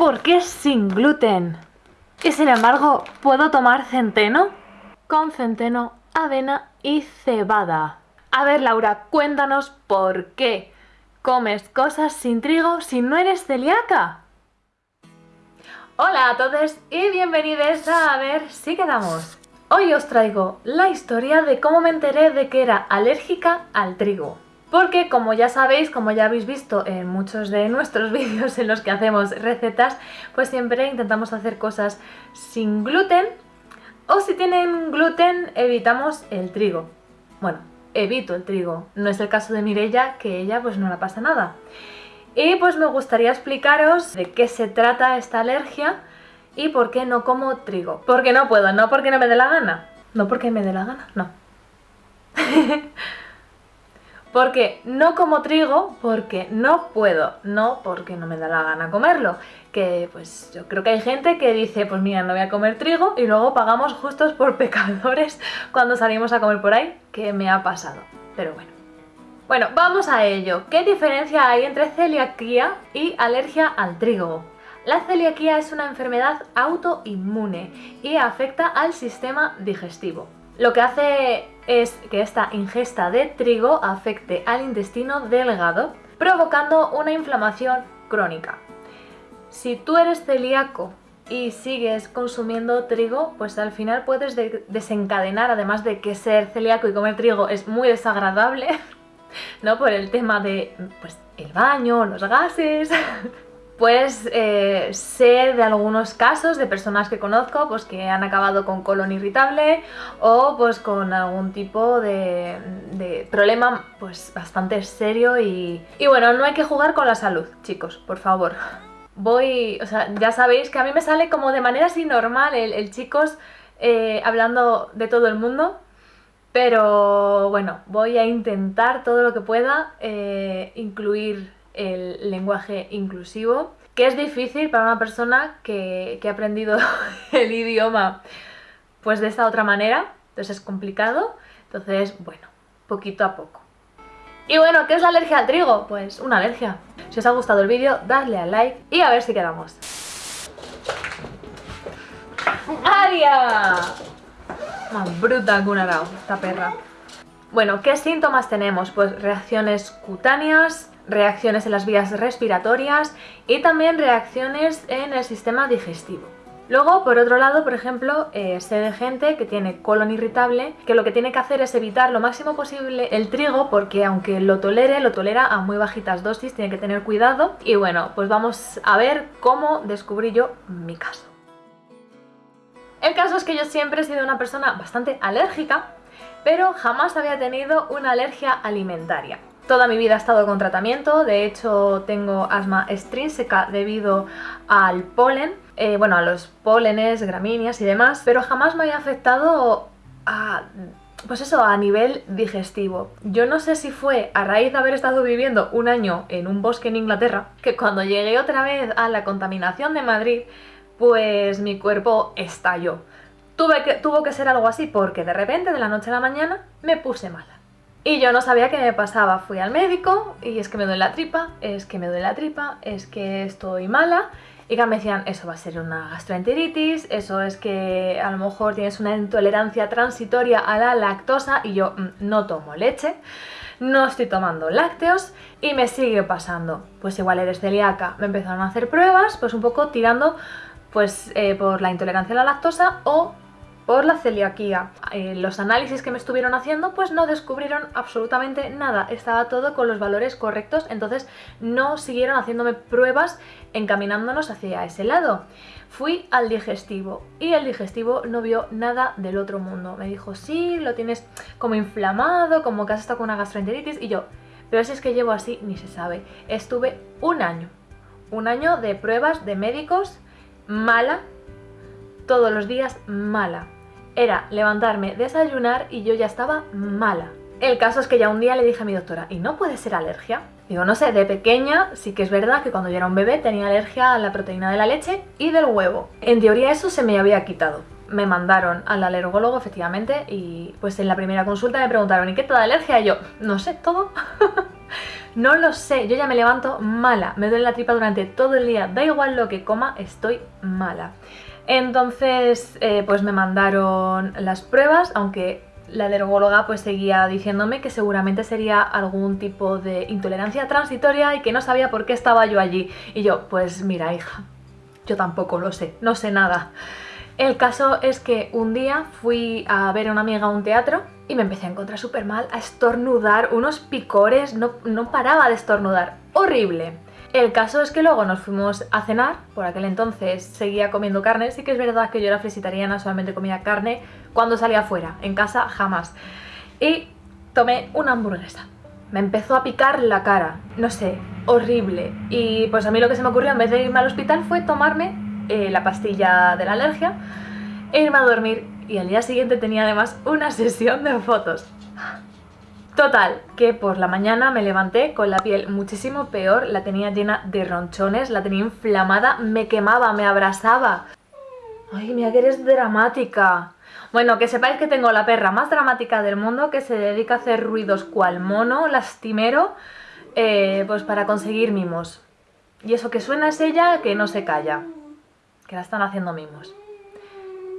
¿Por qué sin gluten? Y sin embargo, ¿puedo tomar centeno? Con centeno, avena y cebada. A ver, Laura, cuéntanos por qué comes cosas sin trigo si no eres celíaca. Hola a todos y bienvenidos a A ver si quedamos. Hoy os traigo la historia de cómo me enteré de que era alérgica al trigo. Porque como ya sabéis, como ya habéis visto en muchos de nuestros vídeos en los que hacemos recetas, pues siempre intentamos hacer cosas sin gluten o si tienen gluten evitamos el trigo. Bueno, evito el trigo, no es el caso de Mirella que ella pues no la pasa nada. Y pues me gustaría explicaros de qué se trata esta alergia y por qué no como trigo. Porque no puedo, no porque no me dé la gana. No porque me dé la gana, no. Porque no como trigo porque no puedo, no porque no me da la gana comerlo. Que pues yo creo que hay gente que dice, pues mira, no voy a comer trigo y luego pagamos justos por pecadores cuando salimos a comer por ahí, que me ha pasado. Pero bueno. Bueno, vamos a ello. ¿Qué diferencia hay entre celiaquía y alergia al trigo? La celiaquía es una enfermedad autoinmune y afecta al sistema digestivo. Lo que hace es que esta ingesta de trigo afecte al intestino delgado, provocando una inflamación crónica. Si tú eres celíaco y sigues consumiendo trigo, pues al final puedes desencadenar, además de que ser celíaco y comer trigo es muy desagradable, ¿no? Por el tema de, pues, el baño, los gases... pues eh, sé de algunos casos de personas que conozco pues que han acabado con colon irritable o pues con algún tipo de, problema pues bastante serio y, y bueno, no hay que jugar con la salud, chicos, por favor. Voy, o sea, ya sabéis que a mí me sale como de manera así normal el, chicos eh, hablando de todo el mundo, pero bueno, voy a intentar todo lo que pueda eh, incluir el lenguaje inclusivo, que es difícil para una persona que, ha aprendido el idioma pues de esta otra manera, entonces es complicado, entonces bueno, poquito a poco. Y bueno, ¿qué es la alergia al trigo? Pues una alergia. Si os ha gustado el vídeo, dadle al like y a ver si quedamos. ¡Aria! Más bruta que una esta perra. Bueno, ¿qué síntomas tenemos? Pues reacciones cutáneas, reacciones en las vías respiratorias y también reacciones en el sistema digestivo. Luego, por otro lado, por ejemplo, eh, sé de gente que tiene colon irritable, que lo que tiene que hacer es evitar lo máximo posible el trigo, porque aunque lo tolere, lo tolera a muy bajitas dosis, tiene que tener cuidado. Y bueno, pues vamos a ver cómo descubrí yo mi caso. El caso es que yo siempre he sido una persona bastante alérgica, pero jamás había tenido una alergia alimentaria. Toda mi vida he estado con tratamiento, de hecho tengo asma extrínseca debido al polen, eh, bueno, a los pólenes, gramíneas y demás, pero jamás me había afectado a pues eso, a nivel digestivo. Yo no sé si fue a raíz de haber estado viviendo un año en un bosque en Inglaterra, que cuando llegué otra vez a la contaminación de Madrid, pues mi cuerpo estalló. Tuve que, tuvo que ser algo así porque de repente, de la noche a la mañana, me puse mala. Y yo no sabía qué me pasaba. Fui al médico y es que me duele la tripa, es que me duele la tripa, es que estoy mala. Y que me decían, eso va a ser una gastroenteritis, eso es que a lo mejor tienes una intolerancia transitoria a la lactosa y yo mm, no tomo leche, no estoy tomando lácteos y me sigue pasando. Pues igual eres celíaca. Me empezaron a hacer pruebas, pues un poco tirando pues eh, por la intolerancia a la lactosa o por la celiaquía. Eh, los análisis que me estuvieron haciendo pues no descubrieron absolutamente nada, estaba todo con los valores correctos, entonces no siguieron haciéndome pruebas encaminándonos hacia ese lado. Fui al digestivo y el digestivo no vio nada del otro mundo. Me dijo, sí, lo tienes como inflamado, como que has estado con una gastroenteritis y yo, pero si es que llevo así, ni se sabe. Estuve un año, un año de pruebas de médicos mala, todos los días mala era levantarme, desayunar y yo ya estaba mala. El caso es que ya un día le dije a mi doctora, ¿y no puede ser alergia? Digo, no sé, de pequeña sí que es verdad que cuando yo era un bebé tenía alergia a la proteína de la leche y del huevo. En teoría eso se me había quitado. me mandaron al alergólogo efectivamente y pues en la primera consulta me preguntaron ¿y qué te da alergia? Y yo, no sé, todo. no lo sé, yo ya me levanto mala, me duele la tripa durante todo el día, da igual lo que coma, estoy mala. Entonces, eh, pues me mandaron las pruebas, aunque la alergóloga pues seguía diciéndome que seguramente sería algún tipo de intolerancia transitoria y que no sabía por qué estaba yo allí. Y yo, pues mira hija, yo tampoco lo sé, no sé nada. El caso es que un día fui a ver a una amiga a un teatro y me empecé a encontrar súper mal, a estornudar, unos picores, no, no paraba de estornudar, horrible. El caso es que luego nos fuimos a cenar, por aquel entonces seguía comiendo carne, sí que es verdad que yo era flexitariana, solamente comía carne cuando salía afuera, en casa jamás. Y tomé una hamburguesa. Me empezó a picar la cara, no sé, horrible. Y pues a mí lo que se me ocurrió en vez de irme al hospital fue tomarme eh, la pastilla de la alergia e irme a dormir. Y al día siguiente tenía además una sesión de fotos. Total, que por la mañana me levanté con la piel muchísimo peor, la tenía llena de ronchones, la tenía inflamada, me quemaba, me abrasaba. Ay, mira que eres dramática. Bueno, que sepáis que tengo la perra más dramática del mundo que se dedica a hacer ruidos cual mono, lastimero, eh, pues para conseguir mimos. Y eso que suena es ella que no se calla, que la están haciendo mimos.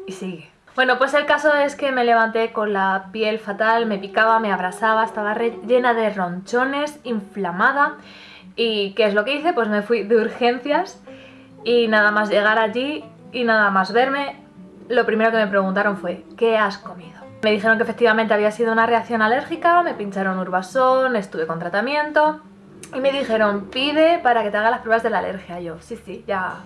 Y sigue. Bueno, pues el caso es que me levanté con la piel fatal, me picaba, me abrasaba, estaba llena de ronchones, inflamada. ¿Y qué es lo que hice? Pues me fui de urgencias y nada más llegar allí y nada más verme, lo primero que me preguntaron fue ¿qué has comido? Me dijeron que efectivamente había sido una reacción alérgica, me pincharon urbasón, estuve con tratamiento y me dijeron pide para que te haga las pruebas de la alergia. Yo, sí, sí, ya,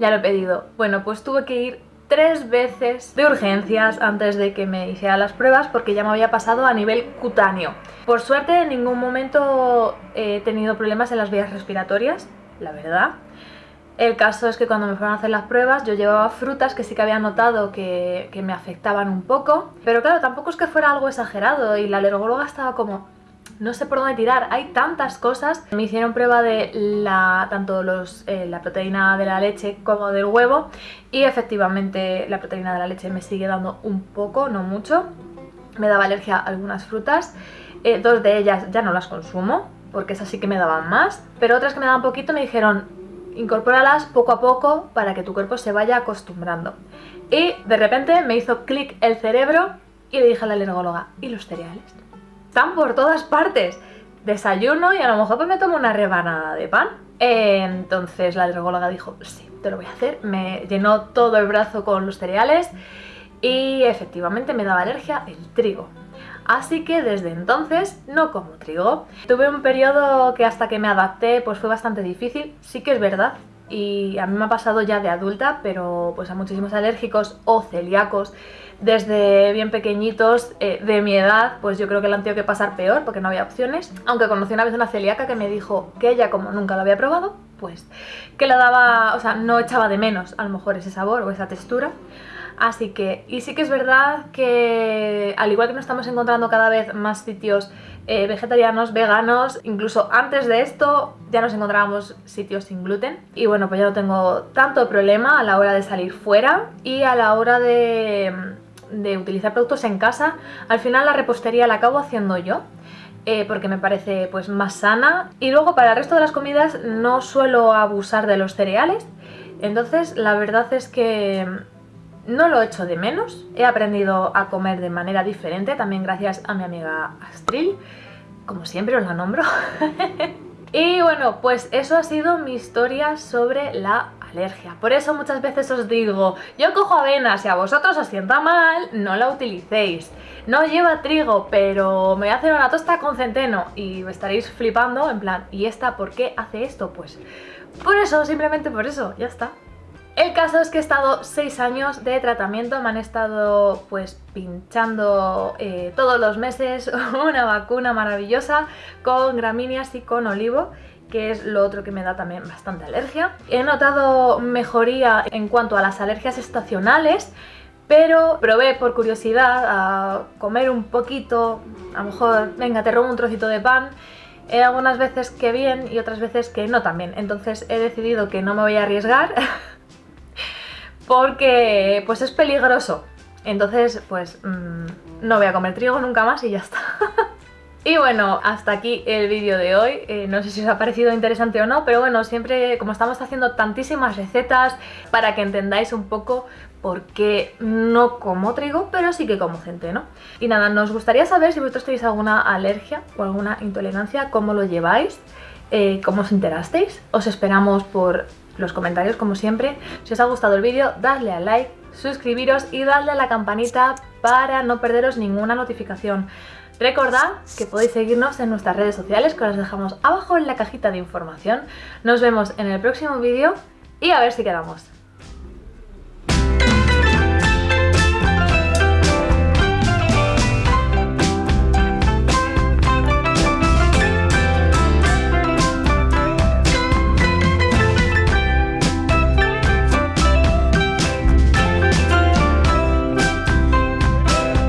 ya lo he pedido. Bueno, pues tuve que ir tres veces de urgencias antes de que me hiciera las pruebas porque ya me había pasado a nivel cutáneo. Por suerte en ningún momento he tenido problemas en las vías respiratorias, la verdad. El caso es que cuando me fueron a hacer las pruebas yo llevaba frutas que sí que había notado que, que me afectaban un poco, pero claro, tampoco es que fuera algo exagerado y la alergóloga estaba como, no sé por dónde tirar, hay tantas cosas. Me hicieron prueba de la, tanto los, eh, la proteína de la leche como del huevo y efectivamente la proteína de la leche me sigue dando un poco, no mucho. Me daba alergia a algunas frutas, eh, dos de ellas ya no las consumo porque esas sí que me daban más, pero otras que me daban poquito me dijeron incorpóralas poco a poco para que tu cuerpo se vaya acostumbrando. Y de repente me hizo clic el cerebro y le dije a la alergóloga, ¿y los cereales? Están por todas partes. Desayuno y a lo mejor pues me tomo una rebanada de pan. entonces la alergóloga dijo, sí, te lo voy a hacer. Me llenó todo el brazo con los cereales y efectivamente me daba alergia el trigo. Así que desde entonces no como trigo. Tuve un periodo que hasta que me adapté pues fue bastante difícil, sí que es verdad. Y a mí me ha pasado ya de adulta, pero pues a muchísimos alérgicos o celíacos desde bien pequeñitos eh, de mi edad, pues yo creo que la han tenido que pasar peor porque no había opciones. Aunque conocí una vez una celíaca que me dijo que ella, como nunca lo había probado, pues que la daba, o sea, no echaba de menos a lo mejor ese sabor o esa textura. Así que, y sí que es verdad que al igual que nos estamos encontrando cada vez más sitios eh, vegetarianos, veganos, incluso antes de esto ya nos encontrábamos sitios sin gluten y bueno pues ya no tengo tanto problema a la hora de salir fuera y a la hora de de utilizar productos en casa, al final la repostería la acabo haciendo yo. Eh, porque me parece pues más sana. Y luego para el resto de las comidas no suelo abusar de los cereales. Entonces la verdad es que no lo he hecho de menos. He aprendido a comer de manera diferente también gracias a mi amiga Astril. Como siempre os la nombro. Y bueno pues eso ha sido mi historia sobre la alergia. Por eso muchas veces os digo, yo cojo avena, si a vosotros os sienta mal, no la utilicéis. No lleva trigo, pero me voy a hacer una tosta con centeno y estaréis flipando en plan, ¿y esta por qué hace esto? Pues por eso, simplemente por eso, ya está. El caso es que he estado 6 años de tratamiento, me han estado pues pinchando eh, todos los meses una vacuna maravillosa con gramíneas y con olivo que es lo otro que me da también bastante alergia. He notado mejoría en cuanto a las alergias estacionales, pero probé por curiosidad a comer un poquito, a lo mejor, venga, te robo un trocito de pan, He algunas veces que bien y otras veces que no tan bien, entonces he decidido que no me voy a arriesgar porque pues es peligroso. Entonces, pues mm, no voy a comer trigo nunca más y ya está. Y bueno, hasta aquí el vídeo de hoy. Eh, no sé si os ha parecido interesante o no, pero bueno, siempre como estamos haciendo tantísimas recetas para que entendáis un poco por qué no como trigo, pero sí que como centeno. Y nada, nos gustaría saber si vosotros tenéis alguna alergia o alguna intolerancia, cómo lo lleváis, eh, cómo os enterasteis. Os esperamos por los comentarios como siempre. Si os ha gustado el vídeo, dadle a like, suscribiros y dadle a la campanita para no perderos ninguna notificación. Recordad que podéis seguirnos en nuestras redes sociales que os dejamos abajo en la cajita de información. Nos vemos en el próximo vídeo y a ver si quedamos.